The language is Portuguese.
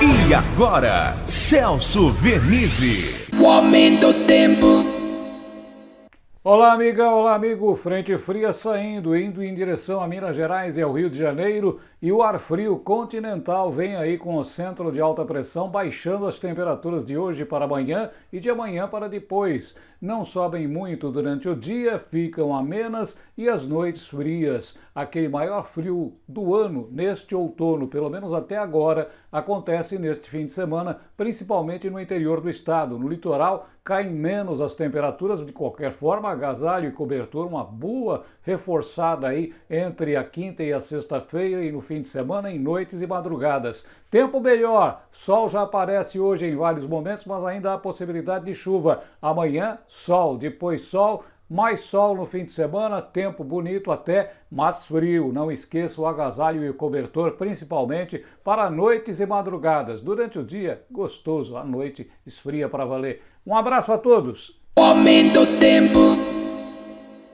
E agora, Celso Vernizzi. O aumento do tempo. Olá, amiga, olá, amigo. Frente fria saindo, indo em direção a Minas Gerais e ao Rio de Janeiro. E o ar frio continental vem aí com o centro de alta pressão baixando as temperaturas de hoje para amanhã e de amanhã para depois. Não sobem muito durante o dia, ficam amenas e as noites frias. Aquele maior frio do ano neste outono, pelo menos até agora, acontece neste fim de semana, principalmente no interior do estado. No litoral caem menos as temperaturas, de qualquer forma, agasalho e cobertor, uma boa reforçada aí entre a quinta e a sexta-feira e no fim de semana, em noites e madrugadas. Tempo melhor, sol já aparece hoje em vários momentos, mas ainda há possibilidade de chuva. Amanhã, sol, depois sol, mais sol no fim de semana, tempo bonito até, mas frio. Não esqueça o agasalho e o cobertor, principalmente para noites e madrugadas. Durante o dia, gostoso, à noite esfria para valer. Um abraço a todos. O aumento do tempo.